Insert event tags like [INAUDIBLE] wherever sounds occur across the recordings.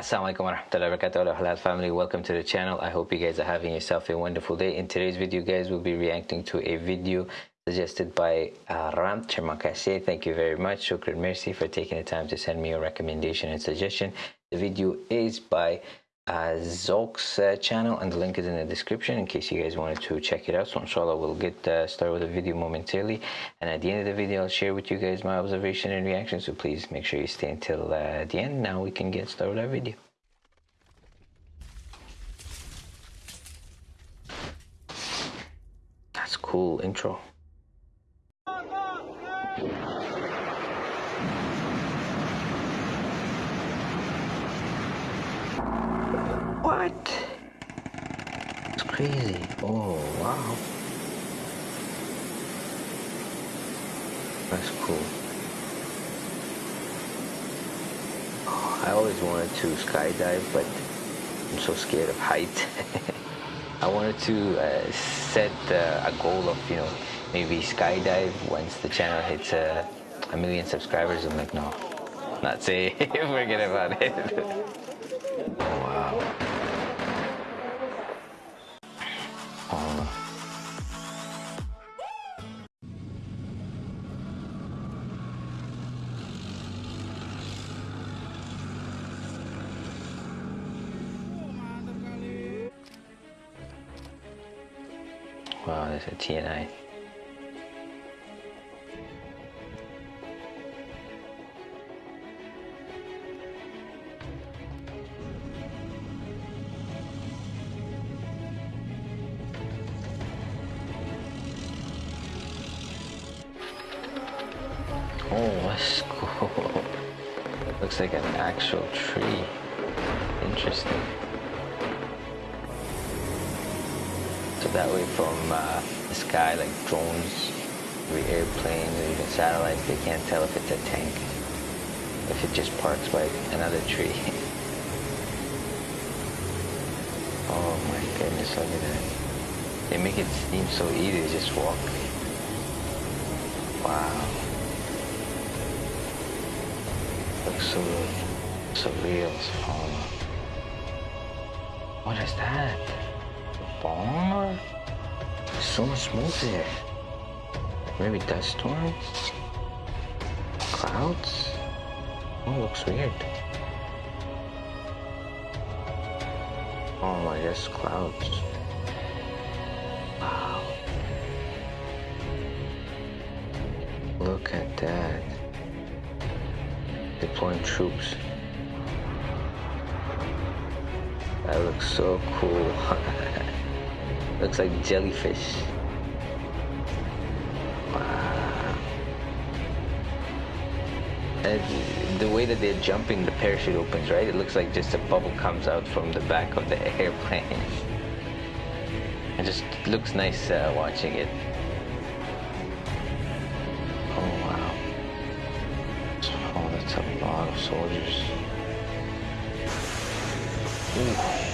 alaikum wa rahmatullahi wa barakatuh halal family welcome to the channel i hope you guys are having yourself a wonderful day in today's video guys we'll be reacting to a video suggested by uh, Ram Chermakashe. Thank you very much. Shukran merci for taking the time to send me your recommendation and suggestion. The video is by uh, Zolk's uh, channel and the link is in the description in case you guys wanted to check it out. So inshallah we'll get uh, started with the video momentarily and at the end of the video I'll share with you guys my observation and reaction so please make sure you stay until uh, the end. Now we can get started with our video. That's cool intro. Crazy. Oh, wow. That's cool. Oh, I always wanted to skydive, but I'm so scared of height. [LAUGHS] I wanted to uh, set uh, a goal of, you know, maybe skydive once the channel hits uh, a million subscribers. I'm like, no, not safe. Forget about it. [LAUGHS] Wow, there's a TNI. Oh, that's cool. [LAUGHS] Looks like an actual tree. Interesting. That way from uh, the sky, like drones, maybe airplanes, or even satellites, they can't tell if it's a tank. If it just parks by another tree. [LAUGHS] oh my goodness, look at that. They make it seem so easy to just walk. Wow. Looks so surreal. Oh. What is that? There's so much smoke. Maybe dust storm? Clouds? Oh, looks weird. Oh my gosh, clouds. Wow. Look at that. Deploying troops. That looks so cool. [LAUGHS] looks like jellyfish. The way that they're jumping, the parachute opens, right? It looks like just a bubble comes out from the back of the [LAUGHS] airplane. It just looks nice uh, watching it. Oh wow. Oh, that's a lot of soldiers. Ooh.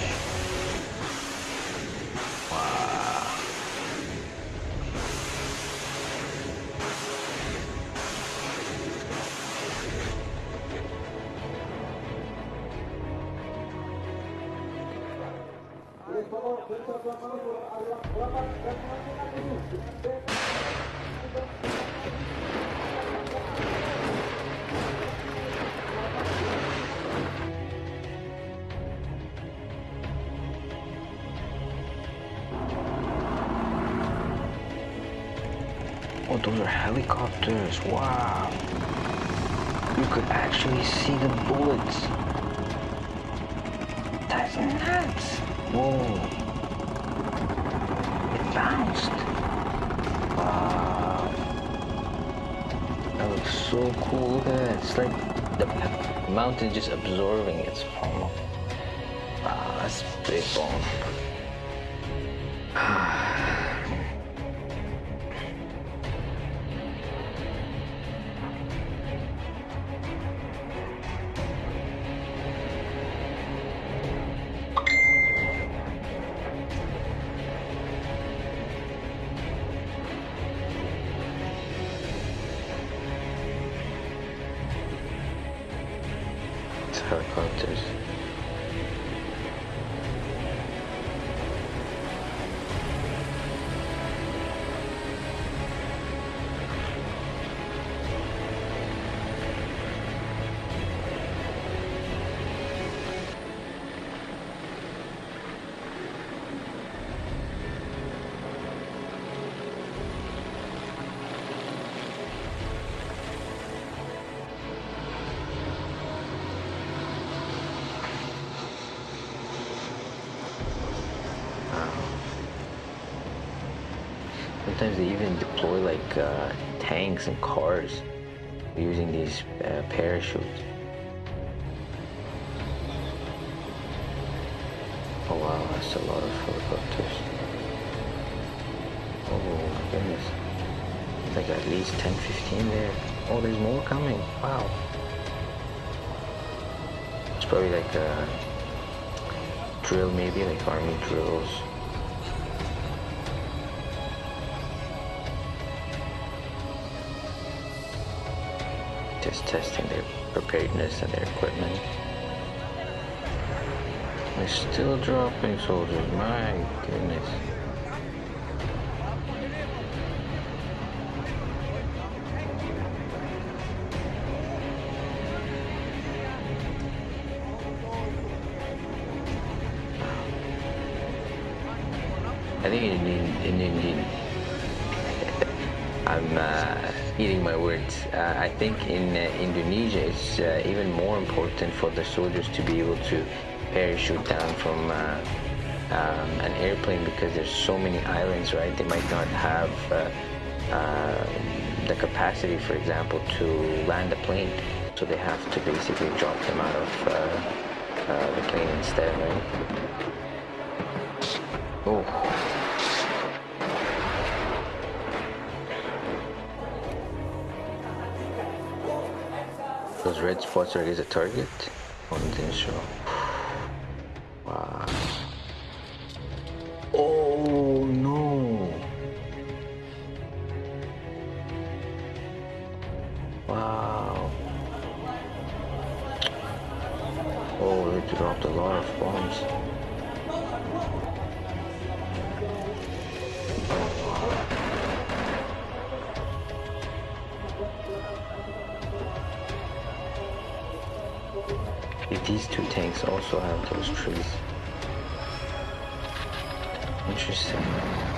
Oh, those are helicopters. Wow. You could actually see the bullets. That's nuts. Whoa. It bounced. Wow. That looks so cool. Look at that. It's like the mountain just absorbing its foam. Wow, ah, that's big bone. [SIGHS] sometimes they even deploy like uh, tanks and cars using these uh, parachutes. Oh wow, that's a lot of helicopters. Oh my goodness. Like at least 10, 15 there. Oh, there's more coming. Wow. It's probably like a drill maybe, like army drills. Just testing their preparedness and their equipment. They're still dropping soldiers, my goodness. I think in, in, in, in I'm uh, eating my words. Uh, I think in uh, Indonesia it's uh, even more important for the soldiers to be able to parachute down from uh, um, an airplane because there's so many islands, right? They might not have uh, the capacity, for example, to land a plane, so they have to basically drop them out of the plane instead, right? Oh. Those red spots are against a target? On the show. Wow. Oh no. Wow. Oh, they dropped a lot of bombs. These two tanks also have those trees. Interesting.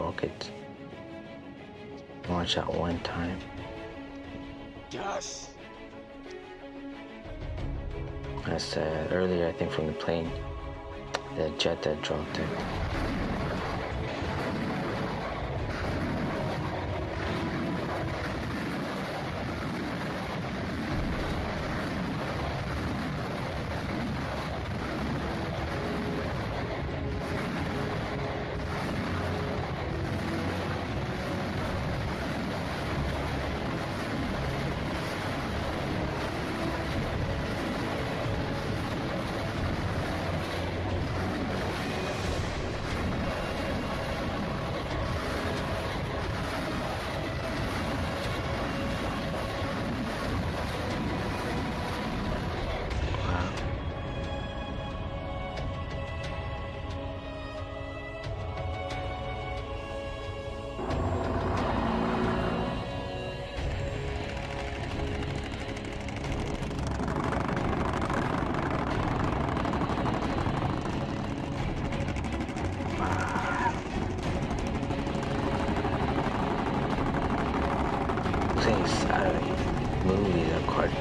Rockets launch at one time. Yes. I said uh, earlier, I think from the plane, the jet that dropped it.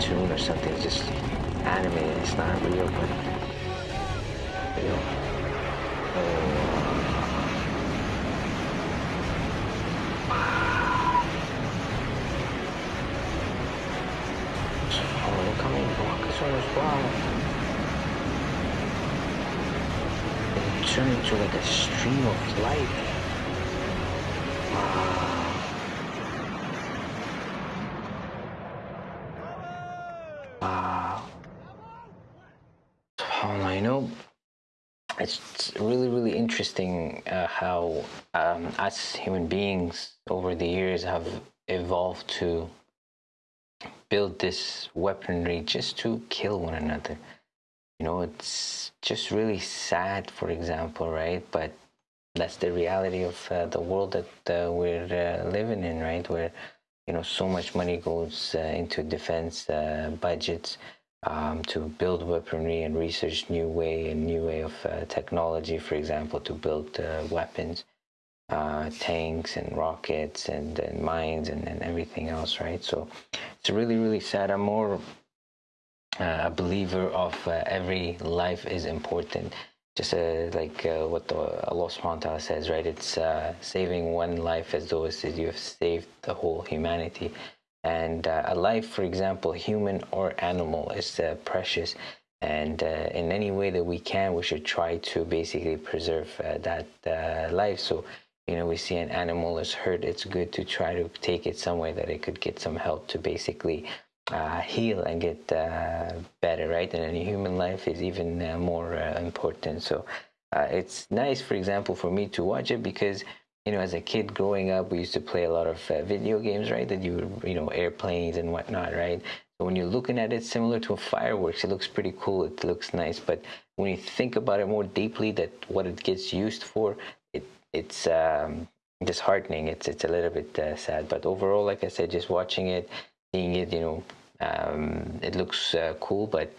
Cartoon or something. It's just animated. It's not real, but you know. Oh. Well. It turned into like a stream of light. Wow. SubhanAllah, you know, it's really, really interesting uh, how um, us human beings over the years have evolved to build this weaponry just to kill one another. You know, it's just really sad, for example, right? But that's the reality of uh, the world that uh, we're uh, living in, right? Where you know so much money goes uh, into defense uh, budgets um, to build weaponry and research new way and new way of uh, technology, for example, to build weapons. tanks and rockets and, and mines and, and everything else, right? So it's really, really sad. I'm more uh, a believer of uh, every life is important. Just uh, like uh, what the, Allah subhanahu wa ta'ala says, right? It's uh, saving one life as though as you have saved the whole humanity. And uh, a life, for example, human or animal, is precious. And in any way that we can, we should try to basically preserve that life. So you know, we see an animal is hurt, it's good to try to take it somewhere that it could get some help to basically uh, heal and get uh, better, right? And in human life is even uh, more uh, important. So uh, it's nice, for example, for me to watch it because, you know, as a kid growing up, we used to play a lot of uh, video games, right? That you, you know, airplanes and whatnot, right? When you're looking at it, similar to a fireworks, it looks pretty cool. It looks nice, but when you think about it more deeply, that what it gets used for, it it's um, disheartening. It's it's a little bit uh, sad, but overall, like I said, just watching it, seeing it, you know, um, it looks uh, cool. But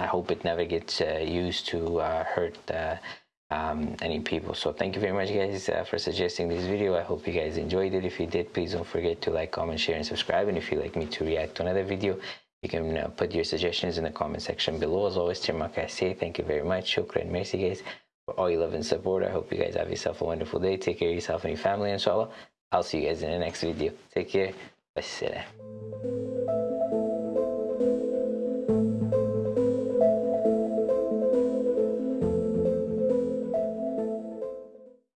I hope it never gets uh, used to uh, hurt uh, um, any people. So thank you very much, guys, uh, for suggesting this video. I hope you guys enjoyed it. If you did, please don't forget to like, comment, share, and subscribe. And if you'd like me to react to another video, you can put your suggestions in the comment section below. As always, Terima kasih thank you very much. Shukran, merci, guys for all your love and support. I hope you guys have yourself a wonderful day. Take care of yourself and your family, inshallah. I'll see you guys in the next video. Take care. Wassalam.